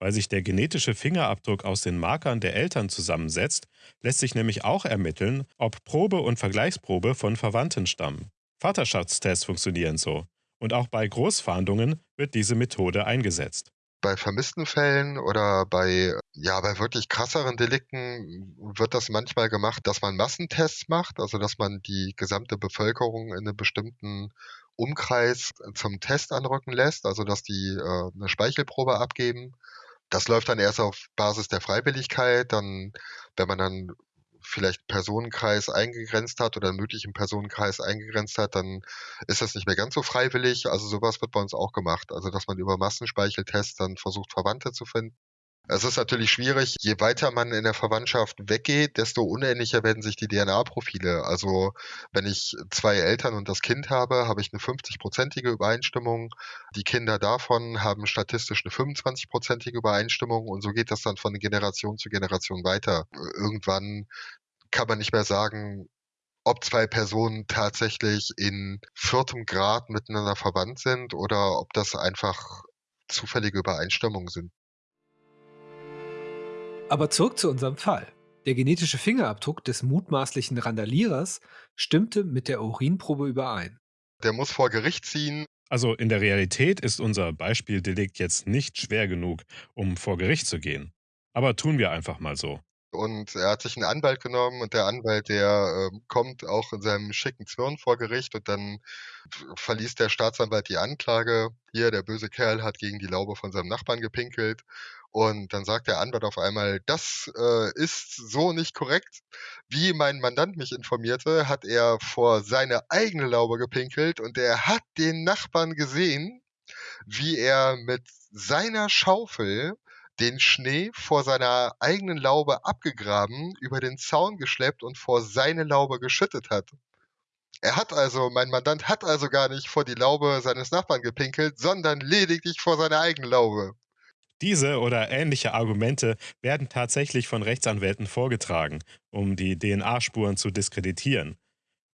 Weil sich der genetische Fingerabdruck aus den Markern der Eltern zusammensetzt, lässt sich nämlich auch ermitteln, ob Probe und Vergleichsprobe von Verwandten stammen. Vaterschaftstests funktionieren so. Und auch bei Großfahndungen wird diese Methode eingesetzt. Bei vermissten Fällen oder bei, ja, bei wirklich krasseren Delikten wird das manchmal gemacht, dass man Massentests macht, also dass man die gesamte Bevölkerung in einem bestimmten Umkreis zum Test anrücken lässt, also dass die äh, eine Speichelprobe abgeben. Das läuft dann erst auf Basis der Freiwilligkeit. Dann, wenn man dann vielleicht Personenkreis eingegrenzt hat oder einen möglichen Personenkreis eingegrenzt hat, dann ist das nicht mehr ganz so freiwillig. Also sowas wird bei uns auch gemacht. Also dass man über Massenspeicheltests dann versucht, Verwandte zu finden. Es ist natürlich schwierig, je weiter man in der Verwandtschaft weggeht, desto unähnlicher werden sich die DNA-Profile. Also wenn ich zwei Eltern und das Kind habe, habe ich eine 50-prozentige Übereinstimmung. Die Kinder davon haben statistisch eine 25-prozentige Übereinstimmung und so geht das dann von Generation zu Generation weiter. Irgendwann kann man nicht mehr sagen, ob zwei Personen tatsächlich in viertem Grad miteinander verwandt sind oder ob das einfach zufällige Übereinstimmungen sind. Aber zurück zu unserem Fall. Der genetische Fingerabdruck des mutmaßlichen Randalierers stimmte mit der Urinprobe überein. Der muss vor Gericht ziehen. Also in der Realität ist unser Beispieldelikt jetzt nicht schwer genug, um vor Gericht zu gehen. Aber tun wir einfach mal so. Und er hat sich einen Anwalt genommen und der Anwalt, der äh, kommt auch in seinem schicken Zwirn vor Gericht und dann verliest der Staatsanwalt die Anklage. Hier, der böse Kerl hat gegen die Laube von seinem Nachbarn gepinkelt. Und dann sagt der Anwalt auf einmal, das äh, ist so nicht korrekt. Wie mein Mandant mich informierte, hat er vor seine eigene Laube gepinkelt und er hat den Nachbarn gesehen, wie er mit seiner Schaufel den Schnee vor seiner eigenen Laube abgegraben, über den Zaun geschleppt und vor seine Laube geschüttet hat. Er hat also, mein Mandant hat also gar nicht vor die Laube seines Nachbarn gepinkelt, sondern lediglich vor seine eigene Laube. Diese oder ähnliche Argumente werden tatsächlich von Rechtsanwälten vorgetragen, um die DNA-Spuren zu diskreditieren.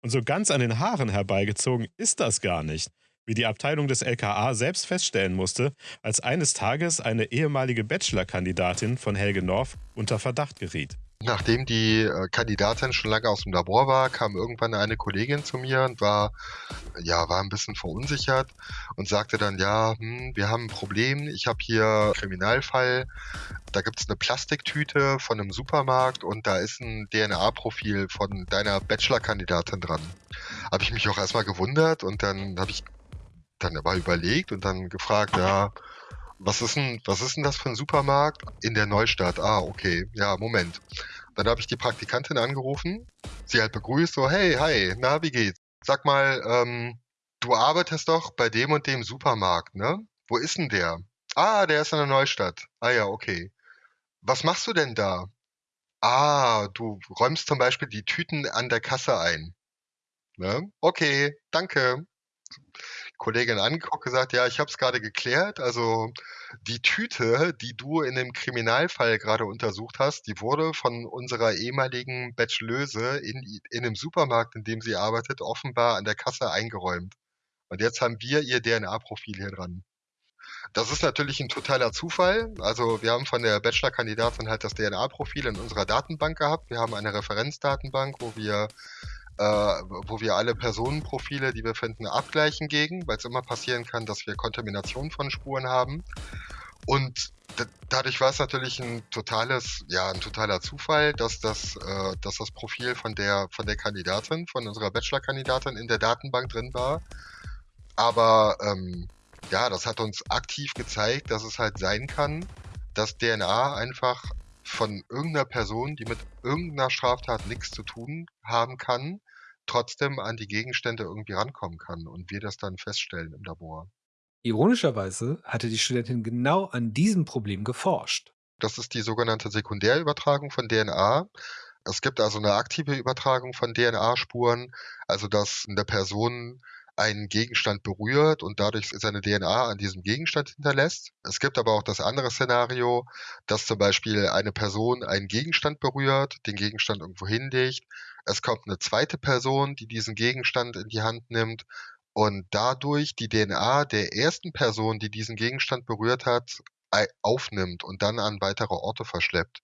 Und so ganz an den Haaren herbeigezogen ist das gar nicht, wie die Abteilung des LKA selbst feststellen musste, als eines Tages eine ehemalige Bachelor-Kandidatin von Helge North unter Verdacht geriet. Nachdem die äh, Kandidatin schon lange aus dem Labor war, kam irgendwann eine Kollegin zu mir und war, ja, war ein bisschen verunsichert und sagte dann, ja, hm, wir haben ein Problem, ich habe hier einen Kriminalfall, da gibt es eine Plastiktüte von einem Supermarkt und da ist ein DNA-Profil von deiner Bachelor-Kandidatin dran. Habe ich mich auch erstmal gewundert und dann habe ich dann aber überlegt und dann gefragt, ja, was ist denn, was ist denn das für ein Supermarkt? In der Neustadt. Ah, okay. Ja, Moment. Dann habe ich die Praktikantin angerufen, sie halt begrüßt, so, hey, hi, na, wie geht's? Sag mal, ähm, du arbeitest doch bei dem und dem Supermarkt, ne? Wo ist denn der? Ah, der ist in der Neustadt. Ah ja, okay. Was machst du denn da? Ah, du räumst zum Beispiel die Tüten an der Kasse ein. Ne? Okay, danke. Kollegin angeguckt, gesagt, ja, ich habe es gerade geklärt. Also die Tüte, die du in dem Kriminalfall gerade untersucht hast, die wurde von unserer ehemaligen Bachelöse in, in dem Supermarkt, in dem sie arbeitet, offenbar an der Kasse eingeräumt. Und jetzt haben wir ihr DNA-Profil hier dran. Das ist natürlich ein totaler Zufall. Also wir haben von der Bachelor-Kandidatin halt das DNA-Profil in unserer Datenbank gehabt. Wir haben eine Referenzdatenbank, wo wir äh, wo wir alle Personenprofile, die wir finden, abgleichen gegen, weil es immer passieren kann, dass wir Kontamination von Spuren haben. Und dadurch war es natürlich ein totales, ja, ein totaler Zufall, dass das, äh, dass das Profil von der, von der Kandidatin, von unserer Bachelor-Kandidatin in der Datenbank drin war. Aber ähm, ja, das hat uns aktiv gezeigt, dass es halt sein kann, dass DNA einfach von irgendeiner Person, die mit irgendeiner Straftat nichts zu tun haben kann, trotzdem an die Gegenstände irgendwie rankommen kann und wir das dann feststellen im Labor. Ironischerweise hatte die Studentin genau an diesem Problem geforscht. Das ist die sogenannte Sekundärübertragung von DNA. Es gibt also eine aktive Übertragung von DNA-Spuren, also dass eine Person einen Gegenstand berührt und dadurch seine DNA an diesem Gegenstand hinterlässt. Es gibt aber auch das andere Szenario, dass zum Beispiel eine Person einen Gegenstand berührt, den Gegenstand irgendwo hinlegt. Es kommt eine zweite Person, die diesen Gegenstand in die Hand nimmt und dadurch die DNA der ersten Person, die diesen Gegenstand berührt hat, aufnimmt und dann an weitere Orte verschleppt.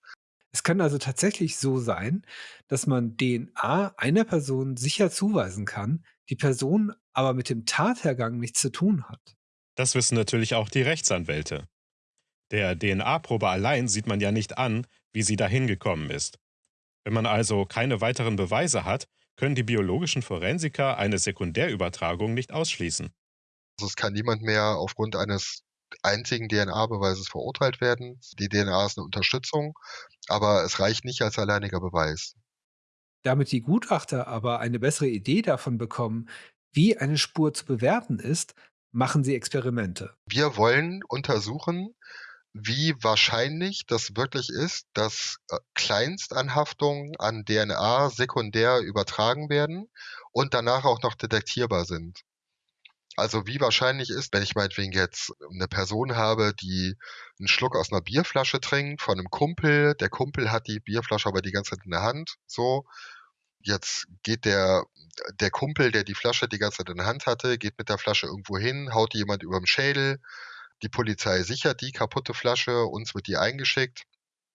Es kann also tatsächlich so sein, dass man DNA einer Person sicher zuweisen kann, die Person aber mit dem Tathergang nichts zu tun hat. Das wissen natürlich auch die Rechtsanwälte. Der DNA-Probe allein sieht man ja nicht an, wie sie dahin gekommen ist. Wenn man also keine weiteren Beweise hat, können die biologischen Forensiker eine Sekundärübertragung nicht ausschließen. Also es kann niemand mehr aufgrund eines einzigen DNA-Beweises verurteilt werden. Die DNA ist eine Unterstützung, aber es reicht nicht als alleiniger Beweis. Damit die Gutachter aber eine bessere Idee davon bekommen, wie eine Spur zu bewerten ist, machen sie Experimente. Wir wollen untersuchen, wie wahrscheinlich das wirklich ist, dass äh, Kleinstanhaftungen an DNA sekundär übertragen werden und danach auch noch detektierbar sind. Also wie wahrscheinlich ist, wenn ich meinetwegen jetzt eine Person habe, die einen Schluck aus einer Bierflasche trinkt von einem Kumpel, der Kumpel hat die Bierflasche aber die ganze Zeit in der Hand, so. Jetzt geht der, der Kumpel, der die Flasche die ganze Zeit in der Hand hatte, geht mit der Flasche irgendwo hin, haut jemand überm Schädel, die Polizei sichert die kaputte Flasche, uns wird die eingeschickt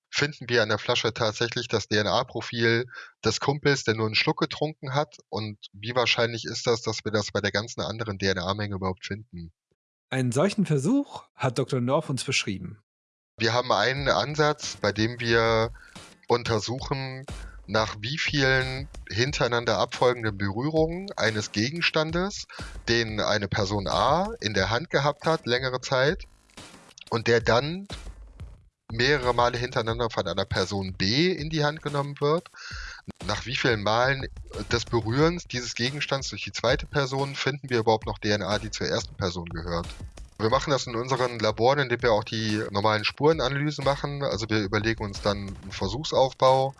finden wir an der Flasche tatsächlich das DNA-Profil des Kumpels, der nur einen Schluck getrunken hat? Und wie wahrscheinlich ist das, dass wir das bei der ganzen anderen DNA-Menge überhaupt finden? Einen solchen Versuch hat Dr. North uns beschrieben. Wir haben einen Ansatz, bei dem wir untersuchen, nach wie vielen hintereinander abfolgenden Berührungen eines Gegenstandes, den eine Person A in der Hand gehabt hat, längere Zeit, und der dann mehrere Male hintereinander von einer Person B in die Hand genommen wird. Nach wie vielen Malen des Berührens dieses Gegenstands durch die zweite Person finden wir überhaupt noch DNA, die zur ersten Person gehört. Wir machen das in unseren Laboren, indem wir auch die normalen Spurenanalysen machen. Also wir überlegen uns dann einen Versuchsaufbau.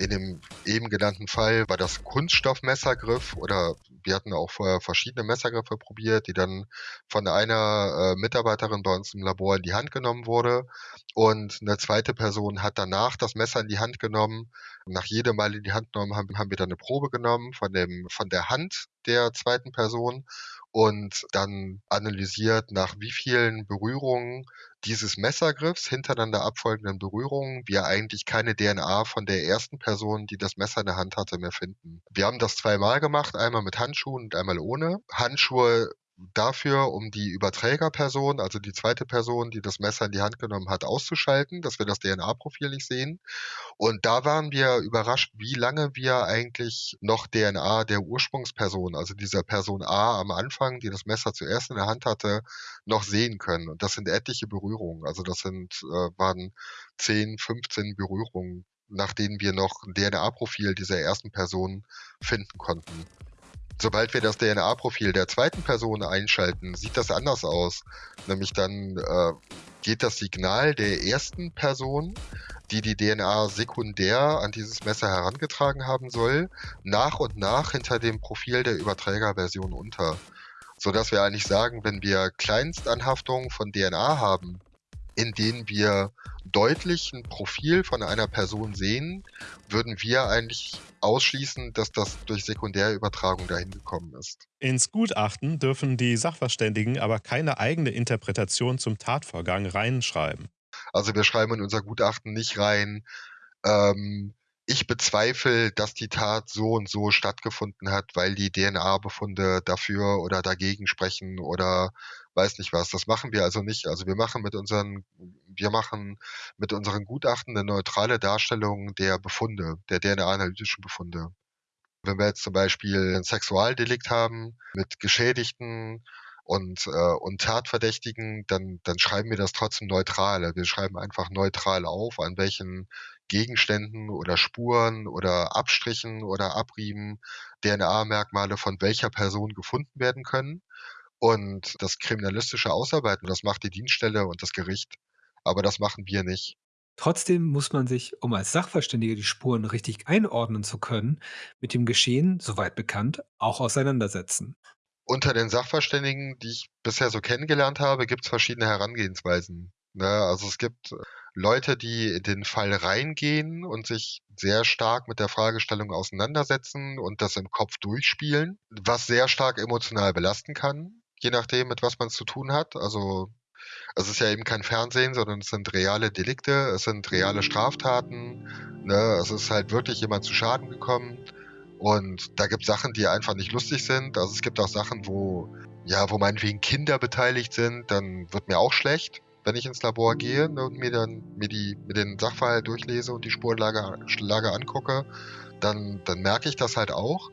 In dem eben genannten Fall war das Kunststoffmessergriff oder wir hatten auch vorher verschiedene Messergriffe probiert, die dann von einer äh, Mitarbeiterin bei uns im Labor in die Hand genommen wurde. Und eine zweite Person hat danach das Messer in die Hand genommen. Nach jedem Mal in die Hand genommen haben, haben wir dann eine Probe genommen von, dem, von der Hand der zweiten Person und dann analysiert, nach wie vielen Berührungen dieses Messergriffs, hintereinander abfolgenden Berührungen, wir eigentlich keine DNA von der ersten Person, die das Messer in der Hand hatte, mehr finden. Wir haben das zweimal gemacht, einmal mit Handschuhen und einmal ohne. Handschuhe dafür, um die Überträgerperson, also die zweite Person, die das Messer in die Hand genommen hat, auszuschalten, dass wir das DNA-Profil nicht sehen. Und da waren wir überrascht, wie lange wir eigentlich noch DNA der Ursprungsperson, also dieser Person A am Anfang, die das Messer zuerst in der Hand hatte, noch sehen können. Und das sind etliche Berührungen. Also das sind, äh, waren 10, 15 Berührungen, nach denen wir noch ein DNA-Profil dieser ersten Person finden konnten. Sobald wir das DNA-Profil der zweiten Person einschalten, sieht das anders aus. Nämlich dann äh, geht das Signal der ersten Person, die die DNA sekundär an dieses Messer herangetragen haben soll, nach und nach hinter dem Profil der Überträgerversion unter. Sodass wir eigentlich sagen, wenn wir Kleinstanhaftungen von DNA haben, in denen wir deutlich ein Profil von einer Person sehen, würden wir eigentlich ausschließen, dass das durch Sekundärübertragung dahin gekommen ist. Ins Gutachten dürfen die Sachverständigen aber keine eigene Interpretation zum Tatvorgang reinschreiben. Also wir schreiben in unser Gutachten nicht rein, ähm, ich bezweifle, dass die Tat so und so stattgefunden hat, weil die DNA-Befunde dafür oder dagegen sprechen oder weiß nicht was. Das machen wir also nicht. Also wir machen mit unseren, wir machen mit unseren Gutachten eine neutrale Darstellung der Befunde, der DNA-analytischen Befunde. Wenn wir jetzt zum Beispiel ein Sexualdelikt haben mit Geschädigten und, äh, und Tatverdächtigen, dann, dann schreiben wir das trotzdem neutral. Wir schreiben einfach neutral auf, an welchen Gegenständen oder Spuren oder Abstrichen oder Abrieben DNA-Merkmale von welcher Person gefunden werden können. Und das kriminalistische Ausarbeiten, das macht die Dienststelle und das Gericht. Aber das machen wir nicht. Trotzdem muss man sich, um als Sachverständiger die Spuren richtig einordnen zu können, mit dem Geschehen, soweit bekannt, auch auseinandersetzen. Unter den Sachverständigen, die ich bisher so kennengelernt habe, gibt es verschiedene Herangehensweisen. Ne? Also es gibt Leute, die in den Fall reingehen und sich sehr stark mit der Fragestellung auseinandersetzen und das im Kopf durchspielen, was sehr stark emotional belasten kann, je nachdem, mit was man es zu tun hat. Also es ist ja eben kein Fernsehen, sondern es sind reale Delikte, es sind reale Straftaten. Ne? Es ist halt wirklich jemand zu Schaden gekommen. Und da gibt es Sachen, die einfach nicht lustig sind. Also es gibt auch Sachen, wo, ja, wo meinetwegen Kinder beteiligt sind, dann wird mir auch schlecht wenn ich ins Labor gehe ne, und mir dann mir die mir den Sachverhalt durchlese und die Spurenlage Lage angucke, dann dann merke ich das halt auch.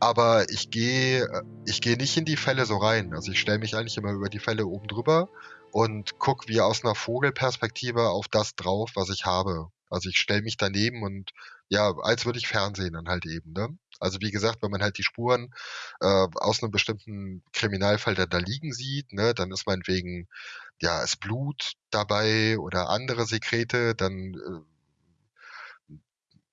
Aber ich gehe ich gehe nicht in die Fälle so rein. Also ich stelle mich eigentlich immer über die Fälle oben drüber und gucke wie aus einer Vogelperspektive auf das drauf, was ich habe. Also ich stelle mich daneben und ja, als würde ich Fernsehen dann halt eben. Ne? Also wie gesagt, wenn man halt die Spuren äh, aus einem bestimmten Kriminalfall da, da liegen sieht, ne, dann ist meinetwegen ja, ist Blut dabei oder andere Sekrete, dann äh,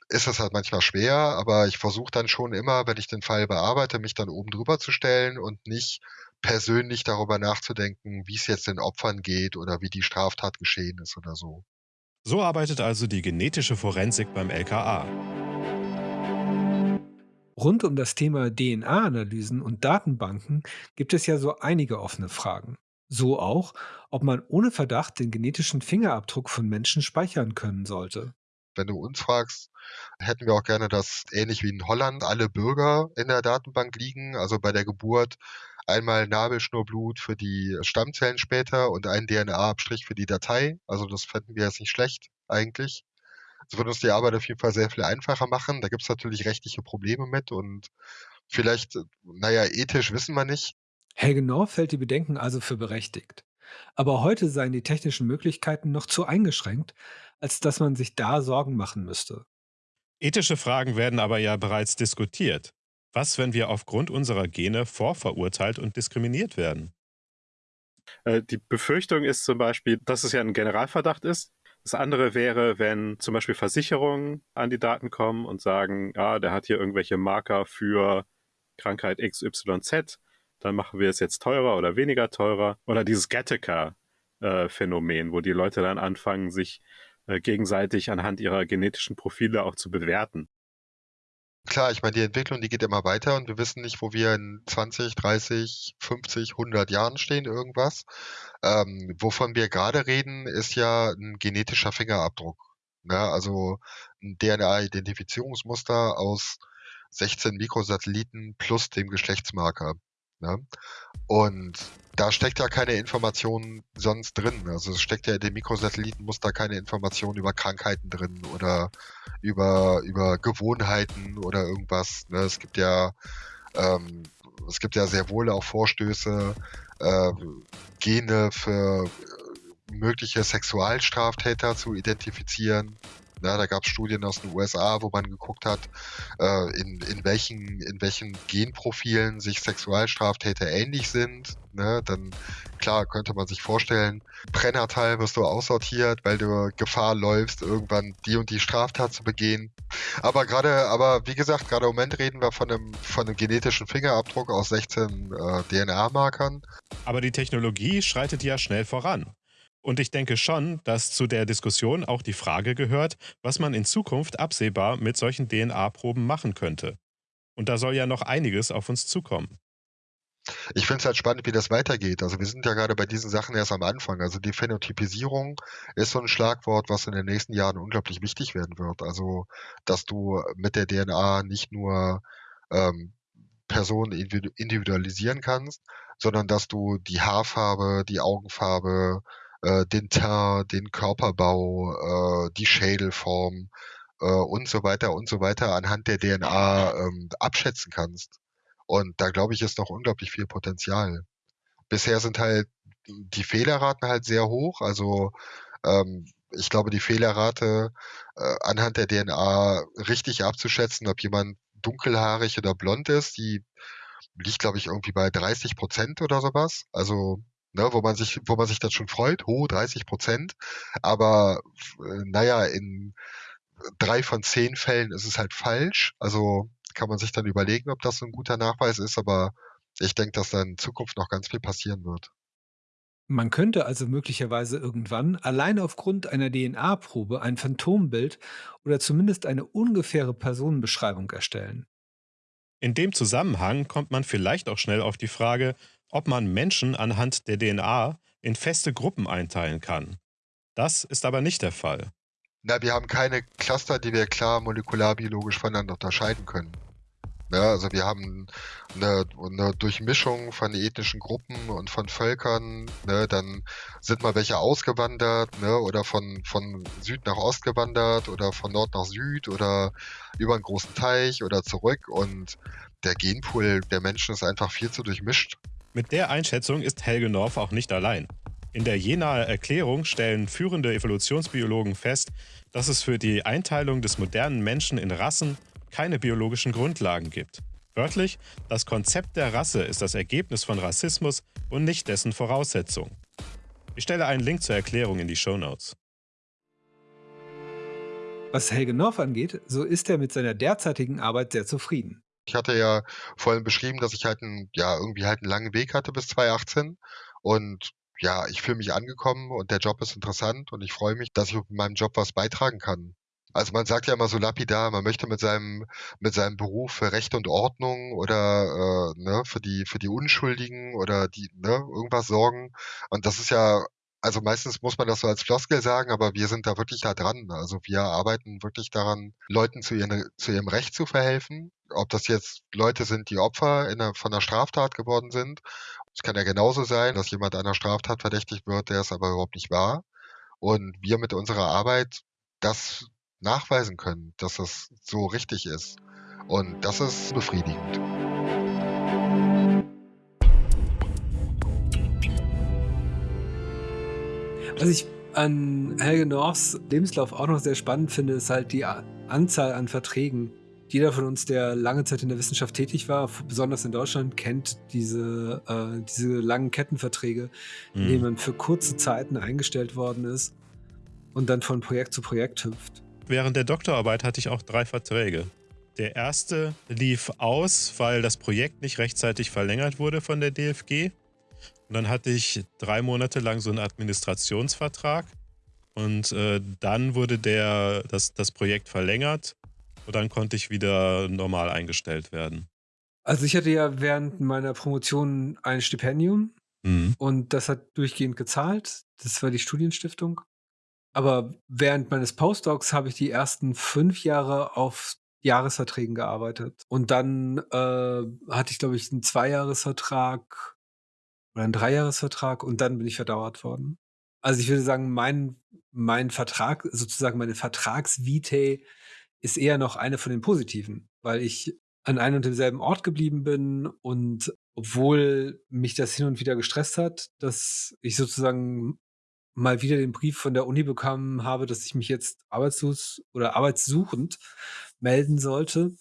ist es halt manchmal schwer, aber ich versuche dann schon immer, wenn ich den Fall bearbeite, mich dann oben drüber zu stellen und nicht persönlich darüber nachzudenken, wie es jetzt den Opfern geht oder wie die Straftat geschehen ist oder so. So arbeitet also die genetische Forensik beim LKA. Rund um das Thema DNA-Analysen und Datenbanken gibt es ja so einige offene Fragen. So auch, ob man ohne Verdacht den genetischen Fingerabdruck von Menschen speichern können sollte. Wenn du uns fragst, hätten wir auch gerne, dass ähnlich wie in Holland alle Bürger in der Datenbank liegen, also bei der Geburt einmal Nabelschnurblut für die Stammzellen später und ein DNA-Abstrich für die Datei. Also das fänden wir jetzt nicht schlecht eigentlich. Das würde uns die Arbeit auf jeden Fall sehr viel einfacher machen. Da gibt es natürlich rechtliche Probleme mit und vielleicht, naja, ethisch wissen wir nicht. Helge North hält die Bedenken also für berechtigt. Aber heute seien die technischen Möglichkeiten noch zu eingeschränkt, als dass man sich da Sorgen machen müsste. Ethische Fragen werden aber ja bereits diskutiert. Was, wenn wir aufgrund unserer Gene vorverurteilt und diskriminiert werden? Äh, die Befürchtung ist zum Beispiel, dass es ja ein Generalverdacht ist. Das andere wäre, wenn zum Beispiel Versicherungen an die Daten kommen und sagen, ja, der hat hier irgendwelche Marker für Krankheit XYZ dann machen wir es jetzt teurer oder weniger teurer. Oder dieses Gattaca-Phänomen, wo die Leute dann anfangen, sich äh, gegenseitig anhand ihrer genetischen Profile auch zu bewerten. Klar, ich meine, die Entwicklung, die geht immer weiter und wir wissen nicht, wo wir in 20, 30, 50, 100 Jahren stehen, irgendwas. Ähm, wovon wir gerade reden, ist ja ein genetischer Fingerabdruck. Ne? Also ein DNA-Identifizierungsmuster aus 16 Mikrosatelliten plus dem Geschlechtsmarker. Ne? Und da steckt ja keine Information sonst drin. Also es steckt ja in dem Mikrosatellitenmuster keine Information über Krankheiten drin oder über, über Gewohnheiten oder irgendwas. Ne? Es gibt ja ähm, es gibt ja sehr wohl auch Vorstöße, äh, Gene für mögliche Sexualstraftäter zu identifizieren. Ja, da gab es Studien aus den USA, wo man geguckt hat, äh, in, in, welchen, in welchen Genprofilen sich Sexualstraftäter ähnlich sind. Ne? Dann, klar, könnte man sich vorstellen, Brennerteil wirst du aussortiert, weil du Gefahr läufst, irgendwann die und die Straftat zu begehen. Aber gerade, aber wie gesagt, gerade im Moment reden wir von einem, von einem genetischen Fingerabdruck aus 16 äh, DNA-Markern. Aber die Technologie schreitet ja schnell voran. Und ich denke schon, dass zu der Diskussion auch die Frage gehört, was man in Zukunft absehbar mit solchen DNA-Proben machen könnte. Und da soll ja noch einiges auf uns zukommen. Ich finde es halt spannend, wie das weitergeht. Also wir sind ja gerade bei diesen Sachen erst am Anfang. Also die Phänotypisierung ist so ein Schlagwort, was in den nächsten Jahren unglaublich wichtig werden wird. Also dass du mit der DNA nicht nur ähm, Personen individualisieren kannst, sondern dass du die Haarfarbe, die Augenfarbe, äh, den Teint, den Körperbau, äh, die Schädelform äh, und so weiter und so weiter anhand der DNA ähm, abschätzen kannst. Und da glaube ich, ist noch unglaublich viel Potenzial. Bisher sind halt die Fehlerraten halt sehr hoch. Also ähm, ich glaube, die Fehlerrate äh, anhand der DNA richtig abzuschätzen, ob jemand dunkelhaarig oder blond ist, die liegt, glaube ich, irgendwie bei 30 Prozent oder sowas. Also ne, wo man sich, wo man sich dann schon freut, ho, 30 Prozent. Aber äh, naja, in drei von zehn Fällen ist es halt falsch. Also kann man sich dann überlegen, ob das ein guter Nachweis ist, aber ich denke, dass da in Zukunft noch ganz viel passieren wird. Man könnte also möglicherweise irgendwann allein aufgrund einer DNA-Probe ein Phantombild oder zumindest eine ungefähre Personenbeschreibung erstellen. In dem Zusammenhang kommt man vielleicht auch schnell auf die Frage, ob man Menschen anhand der DNA in feste Gruppen einteilen kann. Das ist aber nicht der Fall. Na, wir haben keine Cluster, die wir klar molekularbiologisch voneinander unterscheiden können. Ja, also wir haben eine, eine Durchmischung von ethnischen Gruppen und von Völkern. Ne, dann sind mal welche ausgewandert ne, oder von, von Süd nach Ost gewandert oder von Nord nach Süd oder über einen großen Teich oder zurück. Und der Genpool der Menschen ist einfach viel zu durchmischt. Mit der Einschätzung ist Helge North auch nicht allein. In der Jenaer Erklärung stellen führende Evolutionsbiologen fest, dass es für die Einteilung des modernen Menschen in Rassen keine biologischen Grundlagen gibt. Wörtlich, das Konzept der Rasse ist das Ergebnis von Rassismus und nicht dessen Voraussetzung. Ich stelle einen Link zur Erklärung in die Show Notes. Was Helge North angeht, so ist er mit seiner derzeitigen Arbeit sehr zufrieden. Ich hatte ja vorhin beschrieben, dass ich halt einen, ja, irgendwie halt einen langen Weg hatte bis 2018 und ja, ich fühle mich angekommen und der Job ist interessant und ich freue mich, dass ich mit meinem Job was beitragen kann. Also man sagt ja immer so lapidar, man möchte mit seinem mit seinem Beruf für Recht und Ordnung oder äh, ne, für die für die Unschuldigen oder die ne, irgendwas sorgen. Und das ist ja also meistens muss man das so als Floskel sagen, aber wir sind da wirklich da dran. Also wir arbeiten wirklich daran, Leuten zu, ihren, zu ihrem Recht zu verhelfen. Ob das jetzt Leute sind, die Opfer in einer, von einer Straftat geworden sind. Es kann ja genauso sein, dass jemand einer Straftat verdächtigt wird, der es aber überhaupt nicht war. Und wir mit unserer Arbeit das nachweisen können, dass das so richtig ist. Und das ist befriedigend. Was ich an Helge Norths Lebenslauf auch noch sehr spannend finde, ist halt die Anzahl an Verträgen. Jeder von uns, der lange Zeit in der Wissenschaft tätig war, besonders in Deutschland, kennt diese, äh, diese langen Kettenverträge, mhm. in denen man für kurze Zeiten eingestellt worden ist und dann von Projekt zu Projekt hüpft. Während der Doktorarbeit hatte ich auch drei Verträge. Der erste lief aus, weil das Projekt nicht rechtzeitig verlängert wurde von der DFG. Und dann hatte ich drei Monate lang so einen Administrationsvertrag. Und äh, dann wurde der, das, das Projekt verlängert. Und dann konnte ich wieder normal eingestellt werden. Also ich hatte ja während meiner Promotion ein Stipendium. Mhm. Und das hat durchgehend gezahlt. Das war die Studienstiftung. Aber während meines Postdocs habe ich die ersten fünf Jahre auf Jahresverträgen gearbeitet. Und dann äh, hatte ich, glaube ich, einen Zweijahresvertrag oder einen Dreijahresvertrag und dann bin ich verdauert worden. Also ich würde sagen, mein, mein Vertrag, sozusagen meine Vertragsvitae, ist eher noch eine von den positiven, weil ich an einem und demselben Ort geblieben bin und obwohl mich das hin und wieder gestresst hat, dass ich sozusagen mal wieder den Brief von der Uni bekommen habe, dass ich mich jetzt arbeitslos oder arbeitssuchend melden sollte,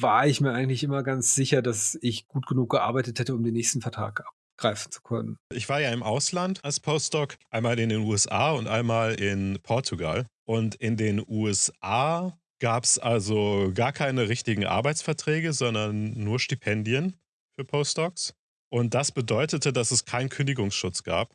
war ich mir eigentlich immer ganz sicher, dass ich gut genug gearbeitet hätte, um den nächsten Vertrag abgreifen zu können. Ich war ja im Ausland als Postdoc, einmal in den USA und einmal in Portugal. Und in den USA gab es also gar keine richtigen Arbeitsverträge, sondern nur Stipendien für Postdocs. Und das bedeutete, dass es keinen Kündigungsschutz gab.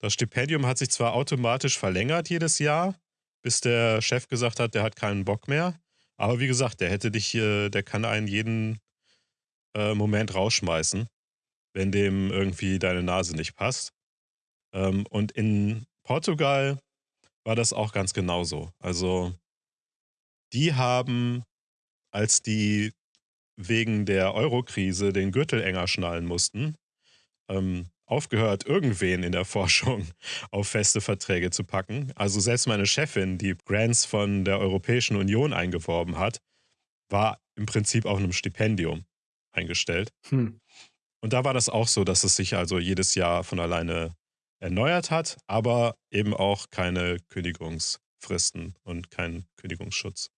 Das Stipendium hat sich zwar automatisch verlängert jedes Jahr, bis der Chef gesagt hat, der hat keinen Bock mehr. Aber wie gesagt, der hätte dich, äh, der kann einen jeden äh, Moment rausschmeißen, wenn dem irgendwie deine Nase nicht passt. Ähm, und in Portugal war das auch ganz genauso. Also die haben, als die wegen der Euro-Krise den Gürtel enger schnallen mussten, ähm, aufgehört, irgendwen in der Forschung auf feste Verträge zu packen. Also selbst meine Chefin, die Grants von der Europäischen Union eingeworben hat, war im Prinzip auf einem Stipendium eingestellt. Hm. Und da war das auch so, dass es sich also jedes Jahr von alleine erneuert hat, aber eben auch keine Kündigungsfristen und keinen Kündigungsschutz.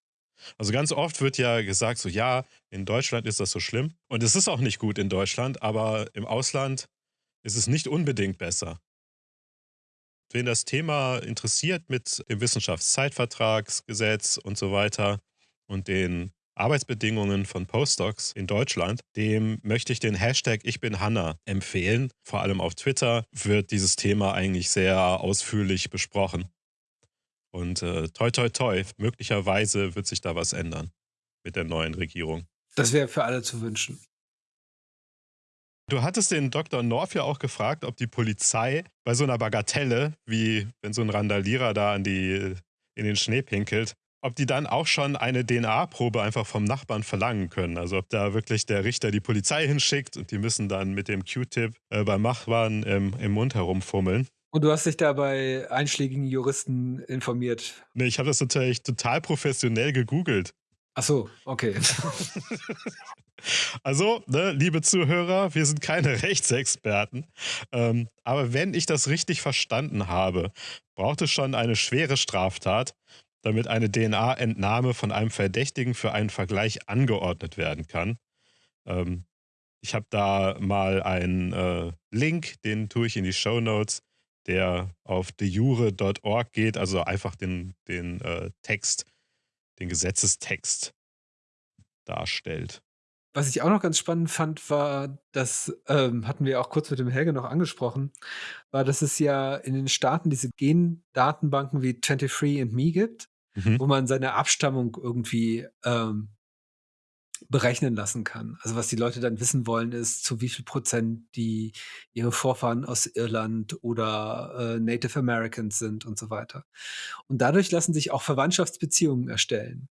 Also ganz oft wird ja gesagt, so ja, in Deutschland ist das so schlimm. Und es ist auch nicht gut in Deutschland, aber im Ausland ist es nicht unbedingt besser. Wen das Thema interessiert mit dem Wissenschaftszeitvertragsgesetz und so weiter und den Arbeitsbedingungen von Postdocs in Deutschland, dem möchte ich den Hashtag Ich bin Hanna empfehlen. Vor allem auf Twitter wird dieses Thema eigentlich sehr ausführlich besprochen. Und äh, toi, toi, toi, möglicherweise wird sich da was ändern mit der neuen Regierung. Das wäre für alle zu wünschen. Du hattest den Dr. North ja auch gefragt, ob die Polizei bei so einer Bagatelle, wie wenn so ein Randalierer da die, in den Schnee pinkelt, ob die dann auch schon eine DNA-Probe einfach vom Nachbarn verlangen können. Also ob da wirklich der Richter die Polizei hinschickt und die müssen dann mit dem Q-Tip äh, beim Nachbarn im, im Mund herumfummeln. Und du hast dich da bei einschlägigen Juristen informiert? Nee, ich habe das natürlich total professionell gegoogelt. Ach so, okay. Also, ne, liebe Zuhörer, wir sind keine Rechtsexperten. Ähm, aber wenn ich das richtig verstanden habe, braucht es schon eine schwere Straftat, damit eine DNA-Entnahme von einem Verdächtigen für einen Vergleich angeordnet werden kann. Ähm, ich habe da mal einen äh, Link, den tue ich in die Show Notes, der auf dejure.org geht, also einfach den, den äh, Text, den Gesetzestext darstellt. Was ich auch noch ganz spannend fand, war, das ähm, hatten wir auch kurz mit dem Helge noch angesprochen, war, dass es ja in den Staaten diese Gendatenbanken wie 23andMe gibt, mhm. wo man seine Abstammung irgendwie ähm, berechnen lassen kann. Also was die Leute dann wissen wollen, ist, zu wie viel Prozent die ihre Vorfahren aus Irland oder äh, Native Americans sind und so weiter. Und dadurch lassen sich auch Verwandtschaftsbeziehungen erstellen.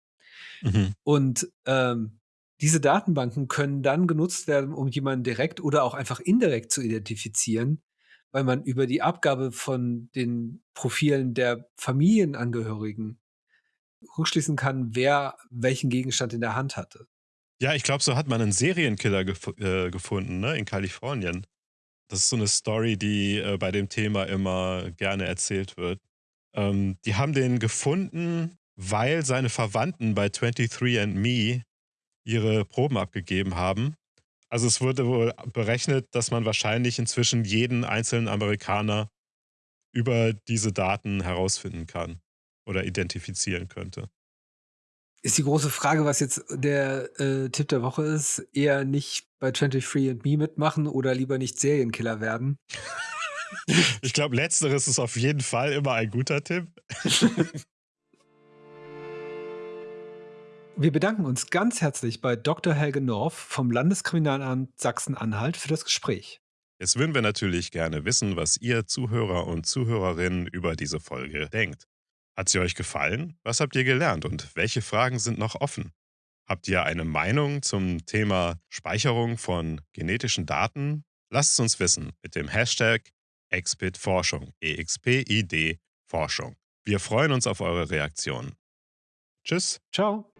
Mhm. Und ähm, diese Datenbanken können dann genutzt werden, um jemanden direkt oder auch einfach indirekt zu identifizieren, weil man über die Abgabe von den Profilen der Familienangehörigen rückschließen kann, wer welchen Gegenstand in der Hand hatte. Ja, ich glaube, so hat man einen Serienkiller gef äh, gefunden, ne, in Kalifornien. Das ist so eine Story, die äh, bei dem Thema immer gerne erzählt wird. Ähm, die haben den gefunden, weil seine Verwandten bei 23andMe ihre Proben abgegeben haben. Also es wurde wohl berechnet, dass man wahrscheinlich inzwischen jeden einzelnen Amerikaner über diese Daten herausfinden kann oder identifizieren könnte. Ist die große Frage, was jetzt der äh, Tipp der Woche ist, eher nicht bei 23 and Me mitmachen oder lieber nicht Serienkiller werden? ich glaube, letzteres ist auf jeden Fall immer ein guter Tipp. Wir bedanken uns ganz herzlich bei Dr. Helge North vom Landeskriminalamt Sachsen-Anhalt für das Gespräch. Jetzt würden wir natürlich gerne wissen, was ihr Zuhörer und Zuhörerinnen über diese Folge denkt. Hat sie euch gefallen? Was habt ihr gelernt und welche Fragen sind noch offen? Habt ihr eine Meinung zum Thema Speicherung von genetischen Daten? Lasst es uns wissen mit dem Hashtag EXPID-Forschung, EXPID Forschung. Wir freuen uns auf eure Reaktionen. Tschüss. Ciao.